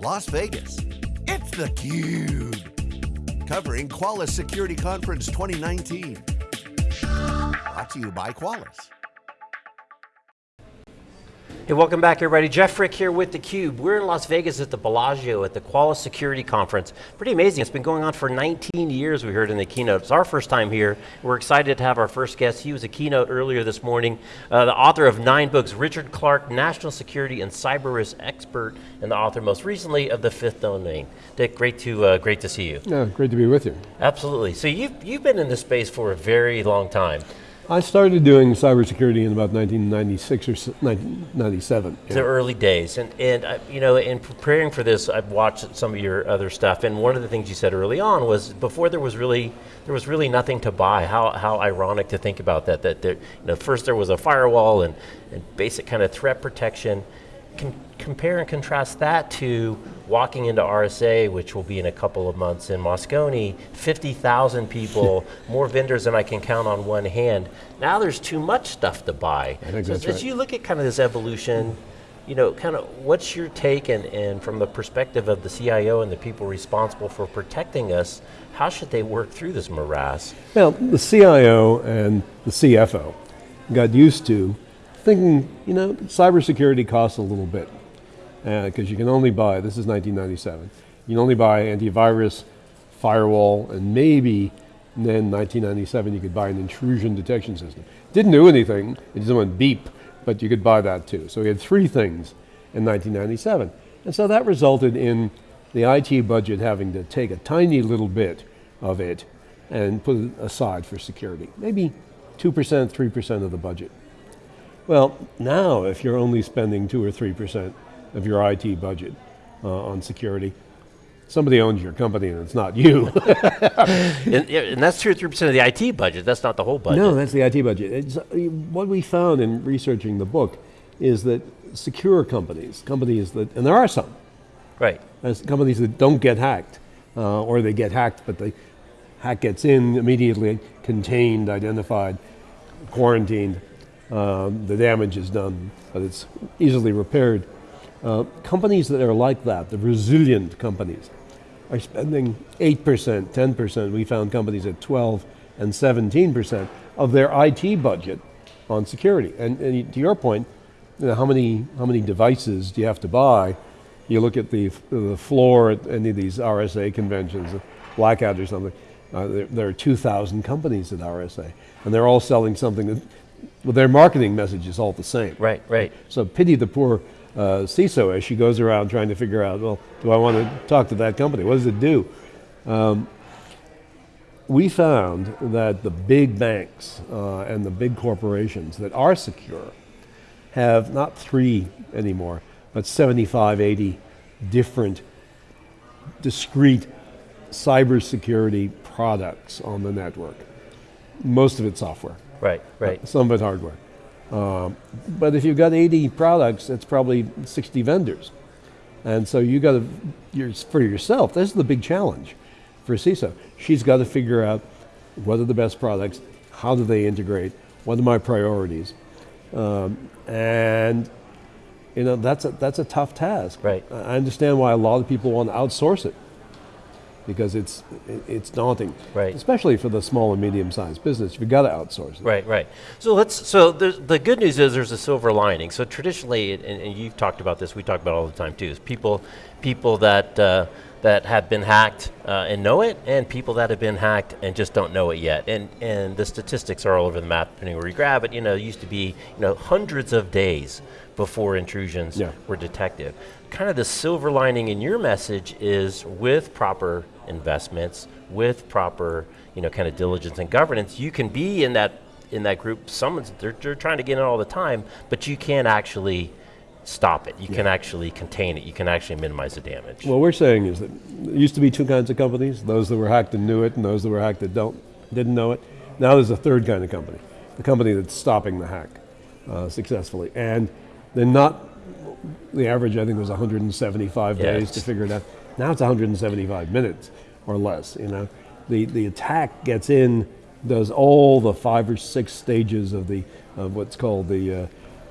Las Vegas. It's theCUBE. Covering Qualys Security Conference 2019. Brought to you by Qualys. Hey, welcome back everybody. Jeff Frick here with theCUBE. We're in Las Vegas at the Bellagio at the Qualys Security Conference. Pretty amazing, it's been going on for 19 years, we heard in the keynote. It's our first time here. We're excited to have our first guest. He was a keynote earlier this morning. Uh, the author of nine books, Richard Clarke, National Security and Cyber Risk Expert, and the author most recently of The Fifth Domain. Dick, great to, uh, great to see you. Yeah, great to be with you. Absolutely, so you've, you've been in this space for a very long time. I started doing cybersecurity in about 1996 or 1997. The early days, and, and uh, you know, in preparing for this, I've watched some of your other stuff, and one of the things you said early on was before there was really, there was really nothing to buy. How, how ironic to think about that, that there, you know, first there was a firewall and, and basic kind of threat protection, compare and contrast that to walking into RSA, which will be in a couple of months in Moscone, 50,000 people, more vendors than I can count on one hand. Now there's too much stuff to buy. I think so that's as right. you look at kind of this evolution, you know, kind of what's your take and, and from the perspective of the CIO and the people responsible for protecting us, how should they work through this morass? Well, the CIO and the CFO got used to thinking, you know, cybersecurity costs a little bit. Because uh, you can only buy, this is 1997, you can only buy antivirus, firewall, and maybe then 1997 you could buy an intrusion detection system. Didn't do anything, it just went beep, but you could buy that too. So we had three things in 1997. And so that resulted in the IT budget having to take a tiny little bit of it and put it aside for security. Maybe 2%, 3% of the budget. Well, now if you're only spending 2 or 3% of your IT budget uh, on security, somebody owns your company and it's not you. and, and, that's 2 or 3% of the IT budget, that's not the whole budget. No, that's the IT budget. It's, uh, what we found in researching the book is that secure companies, companies that, and there are some, right. There's companies that don't get hacked, uh, or they get hacked, but the hack gets in immediately, contained, identified, quarantined, um, the damage is done, but it's easily repaired. Uh, companies that are like that, the resilient companies, are spending 8%, 10%, we found companies at 12 and 17% of their IT budget on security. And, and to your point, you know, how, many, how many devices do you have to buy? You look at the, the floor at any of these RSA conventions, Black Hat or something, uh, there, there, are 2,000 companies at RSA, and they're all selling something that, well, their marketing message is all the same. Right, right. So pity the poor uh, CISO as she goes around trying to figure out, well, do I want to talk to that company? What does it do? Um, we found that the big banks uh, and the big corporations that are secure have not three anymore, but 75, 80 different discrete cybersecurity products on the network. Most of it software. Right, right. Some of it hardware. Um, but if you've got 80 products, it's probably 60 vendors. And so you got to, you're, for yourself, this is the big challenge for CISO. She's got to figure out what are the best products, how do they integrate, what are my priorities, um, and you know that's a, that's a tough task. Right. I understand why a lot of people want to outsource it because it's it's daunting, right? Especially for the small and medium sized business, you've got to outsource it. Right, right. So let's. So the good news is there's a silver lining. So traditionally, and, and, you've talked about this, we talk about all the time too. Is people people that uh, that have been hacked uh, and know it, and people that have been hacked and just don't know it yet. And and the statistics are all over the map, depending where you grab it. You know, it used to be you know hundreds of days before intrusions yeah. were detected. Kind of the silver lining in your message is with proper investments, with proper, you know, kind of diligence and governance, you can be in that in that group. Someone's they're, they're trying to get in all the time, but you can't actually stop it. You yeah. can actually contain it. You can actually minimize the damage. What we're saying is that there used to be two kinds of companies: those that were hacked and knew it, and those that were hacked that don't didn't know it. Now there's a third kind of company, the company that's stopping the hack uh, successfully, and they're not. The average, I think, was 175 yes. days to figure it out. Now it's 175 minutes or less, you know. The, the attack gets in, does all the five or six stages of the of what's called the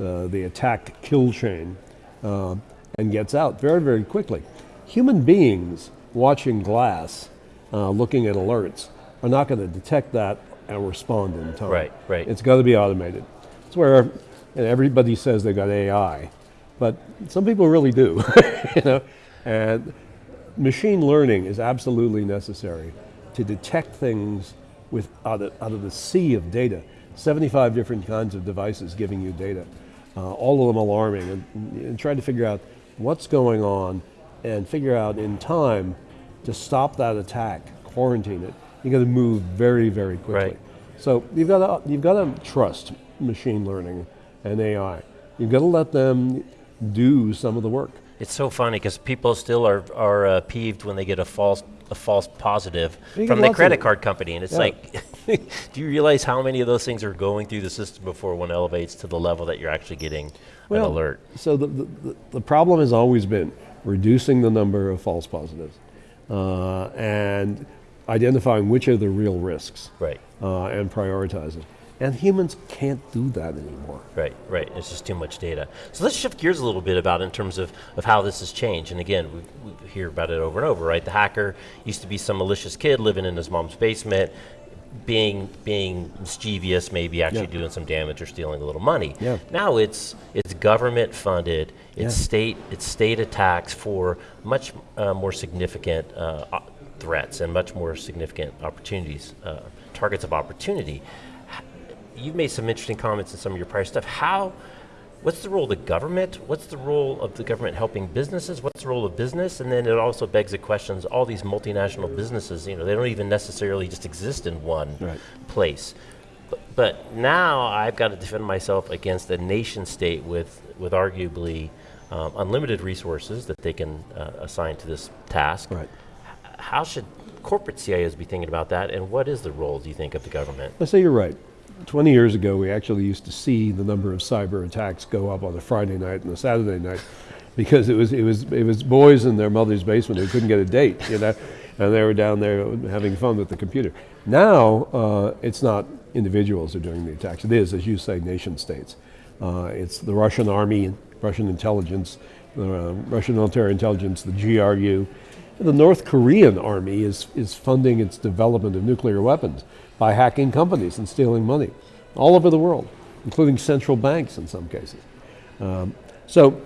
uh, uh, the attack kill chain, uh, and gets out very very quickly. human beings watching glass, uh, looking at alerts, are not going to detect that and respond in time. Right, right. It's got to be automated. It's where everybody says they've got AI, but some people really do. you know, and machine learning is absolutely necessary to detect things with out of, out of the sea of data. 75 different kinds of devices giving you data, uh, all of them alarming, and, and trying to figure out what's going on and figure out in time to stop that attack, quarantine it. You got to move very, very quickly. Right. So you've got to you've got to trust machine learning and AI. You've got to let them do some of the work. It's so funny because people still are are uh, peeved when they get a false a false positive You from the credit card company, and it's Yeah. like, do you realize how many of those things are going through the system before one elevates to the level that you're actually getting an alert? So the, the, the, the problem has always been reducing the number of false positives uh, and identifying which are the real risks Right, uh, and prioritizing. And humans can't do that anymore. right, right. It's just too much data. So let's shift gears a little bit about in terms of, of how this has changed. And again, we, we hear about it over and over, right? The hacker used to be some malicious kid living in his mom's basement, being being mischievous, maybe actually Yeah. doing some damage or stealing a little money. Yeah. Now it's it's government funded. It's Yeah. state it's state attacks for much uh, more significant uh, threats and much more significant opportunities, uh, targets of opportunity. You've made some interesting comments in some of your prior stuff. How? What's the role of the government? What's the role of the government helping businesses? What's the role of business? And then it also begs the questions: all these multinational businesses, you know, they don't even necessarily just exist in one Right. place. But, but now I've got to defend myself against a nation state with, with arguably um, unlimited resources that they can uh, assign to this task. Right. How should corporate CIOs be thinking about that, and what is the role, do you think, of the government? Let's say you're right. 20 years ago, we actually used to see the number of cyber attacks go up on a Friday night and a Saturday night because it was, it was, it was boys in their mother's basement who couldn't get a date, you know, and they were down there having fun with the computer. Now, uh, it's not individuals are doing the attacks. It is, as you say, nation states. Uh, it's the Russian army, Russian intelligence, the uh, Russian military intelligence, the GRU. The North Korean army is, is funding its development of nuclear weapons by hacking companies and stealing money all over the world, including central banks in some cases. Um, so,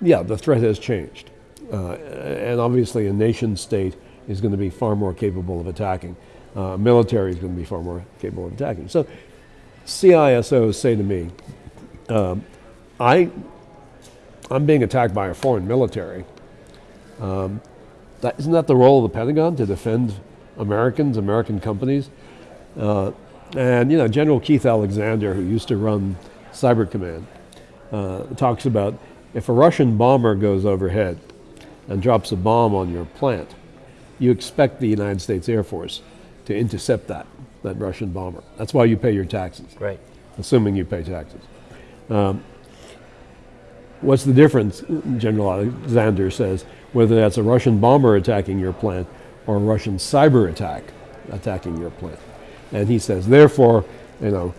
yeah, the threat has changed. Uh, and obviously, a nation state is going to be far more capable of attacking. Uh, military is going to be far more capable of attacking. So, CISOs say to me, um, I, I'm being attacked by a foreign military. Um, that, isn't that the role of the Pentagon to defend Americans, American companies? Uh, and you know, General Keith Alexander, who used to run Cyber Command, uh, talks about if a Russian bomber goes overhead and drops a bomb on your plant, you expect the United States Air Force to intercept that, that Russian bomber. That's why you pay your taxes Right. assuming you pay taxes. Um, what's the difference, General Alexander says, whether that's a Russian bomber attacking your plant or a Russian cyber attack attacking your plant? And he says, therefore, you know,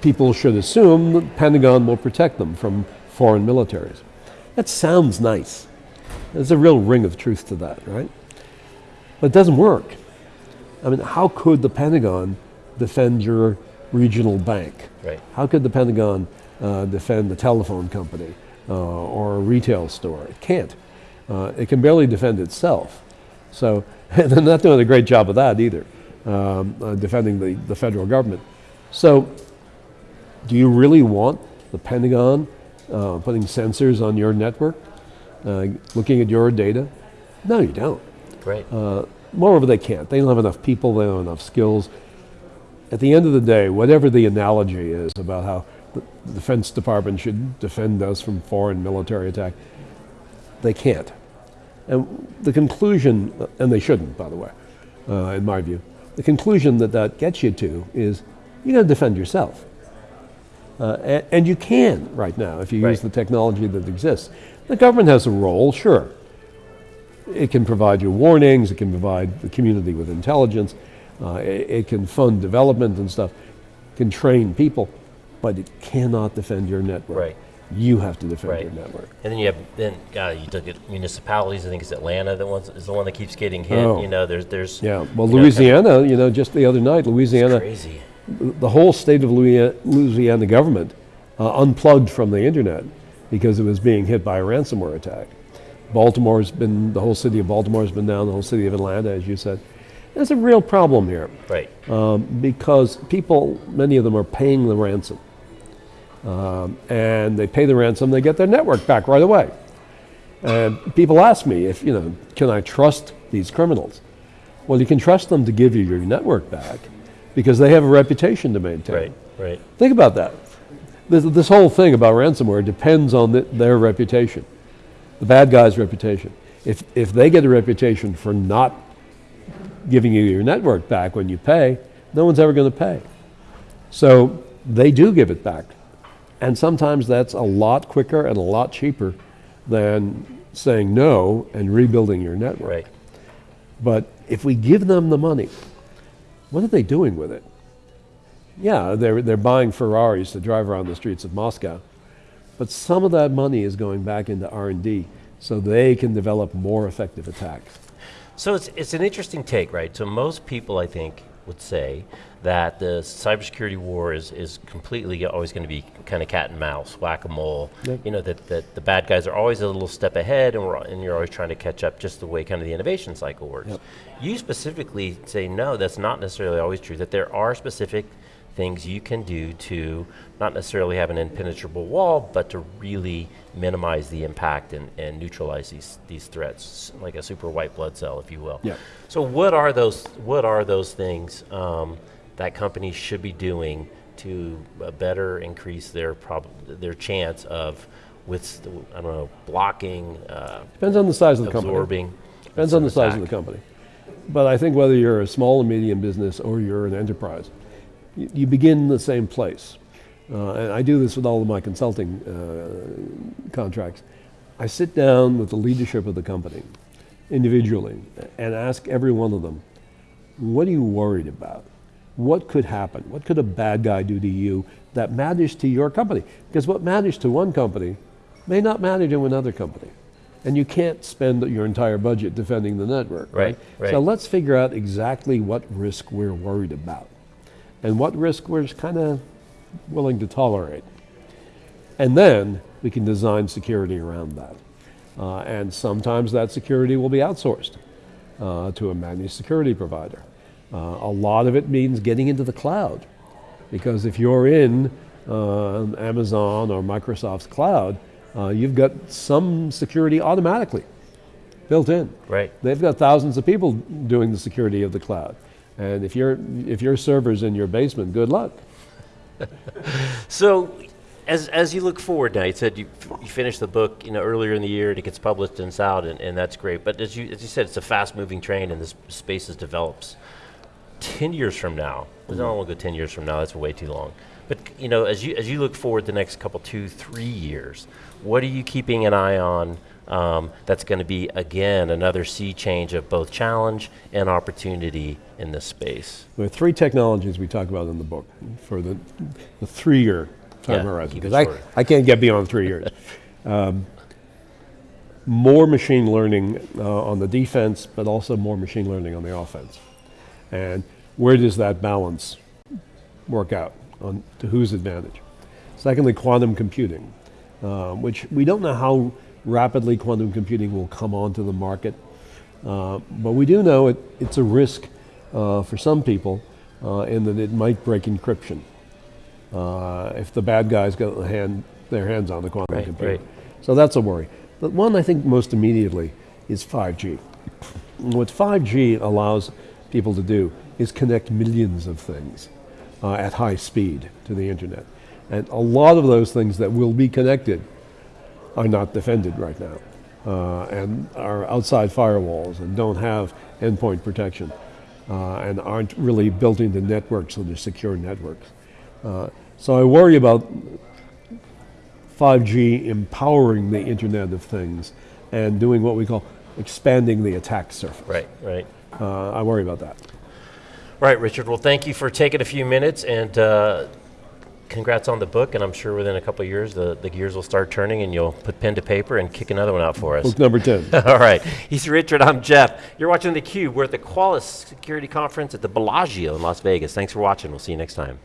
people should assume the Pentagon will protect them from foreign militaries. That sounds nice. There's a real ring of truth to that, right? But it doesn't work. I mean, how could the Pentagon defend your regional bank? Right. How could the Pentagon uh, defend the telephone company uh, or a retail store? It can't. Uh, it can barely defend itself. So, they're not doing a great job of that either, um, uh, defending the, the federal government. So, do you really want the Pentagon uh, putting sensors on your network, uh, looking at your data? No, you don't. Right. Uh, moreover, they can't. They don't have enough people, they don't have enough skills. At the end of the day, whatever the analogy is about how the Defense Department should defend us from foreign military attack, they can't. And the conclusion, and they shouldn't, by the way, uh, in my view, the conclusion that that gets you to is you got to defend yourself. Uh, and, and you can right now if you use the technology that exists. The government has a role, sure. It can provide you warnings, it can provide the community with intelligence, uh, it, it can fund development and stuff, can train people, but it cannot defend your network. Right. You have to defend Right. your network. And then you have then God, you look at municipalities. I think it's Atlanta that one's, is the one that keeps getting hit. Oh. You know, there's there's Yeah. Well, you know, Louisiana, you know, just the other night, Louisiana, crazy. the whole state of Louisiana, Louisiana government uh, unplugged from the internet because it was being hit by a ransomware attack. Baltimore's been, the whole city of Baltimore's been down, the whole city of Atlanta, as you said. There's a real problem here Right. um, because people, many of them are paying the ransom. Um, and they pay the ransom, they get their network back right away. And people ask me if, you know, can I trust these criminals? Well, you can trust them to give you your network back because they have a reputation to maintain. Right. Right. Think about that. This, this whole thing about ransomware depends on the, their reputation, the bad guy's reputation. If, if they get a reputation for not giving you your network back when you pay, no one's ever going to pay. So they do give it back. And sometimes that's a lot quicker and a lot cheaper than saying no and rebuilding your network. Right. But if we give them the money, what are they doing with it? Yeah, they're, they're buying Ferraris to drive around the streets of Moscow. But some of that money is going back into R&D so they can develop more effective attacks. So it's, it's an interesting take, right? So most people, I think, would say that the cybersecurity war is, is completely always going to be kind of cat and mouse, whack a mole. Yep. You know that, that the bad guys are always a little step ahead, and we're and you're always trying to catch up, just the way kind of the innovation cycle works. Yep. You specifically say no, that's not necessarily always true. That there are specific things you can do to not necessarily have an impenetrable wall, but to really minimize the impact and, and neutralize these these threats, like a super white blood cell, if you will. Yeah. So what are those what are those things um, that companies should be doing to uh, better increase their prob- their chance of with I don't know blocking, uh, Depends on the size of the company. absorbing. Depends on the size of the company. But I think whether you're a small and medium business or you're an enterprise, you, begin in the same place. Uh, and I do this with all of my consulting uh, contracts. I sit down with the leadership of the company individually and ask every one of them, what are you worried about? What could happen? What could a bad guy do to you that matters to your company? Because what matters to one company may not matter to another company. And you can't spend your entire budget defending the network. Right, right. So let's figure out exactly what risk we're worried about and what risk we're kind of willing to tolerate. And then we can design security around that. Uh, and sometimes that security will be outsourced uh, to a managed security provider. Uh, a lot of it means getting into the cloud. Because if you're in uh, Amazon or Microsoft's cloud, uh, you've got some security automatically built in. Right. They've got thousands of people doing the security of the cloud. And if, your if your server's in your basement, good luck. So, as, as you look forward now, you said you, you finished the book you know earlier in the year and it gets published and it's out and, and that's great. But as you as you said, it's a fast moving train and this space is develops. Ten years from now, I don't want to go ten years from now. That's way too long. But you know, as you as you look forward the next couple two three years, what are you keeping an eye on? Um, that's going to be again another sea change of both challenge and opportunity in this space. There are three technologies we talk about in the book for the, the three year time Yeah, horizon. Because I. I can't get beyond three years. um, more machine learning uh, on the defense, but also more machine learning on the offense. And where does that balance work out on to whose advantage? Secondly, quantum computing, uh, which we don't know how rapidly quantum computing will come onto the market, uh, but we do know it, it's a risk uh, for some people uh, in that it might break encryption uh, if the bad guys get hand, their hands on the quantum Right, computer. right. So that's a worry. But one I think most immediately is 5G. What 5G allows people to do is connect millions of things uh, at high speed to the internet. And a lot of those things that will be connected are not defended right now uh, and are outside firewalls and don't have endpoint protection uh, and aren't really built into networks so they're secure networks. Uh, so I worry about 5G empowering the Internet of Things and doing what we call expanding the attack surface. Right, right. Uh, I worry about that. Right, Richard. Well, thank you for taking a few minutes and uh, congrats on the book, and I'm sure within a couple of years the, the gears will start turning, and you'll put pen to paper and kick another one out for us. Book number 10. All right. He's Richard. I'm Jeff. You're watching theCUBE. We're at the Qualys Security Conference at the Bellagio in Las Vegas. Thanks for watching. We'll see you next time.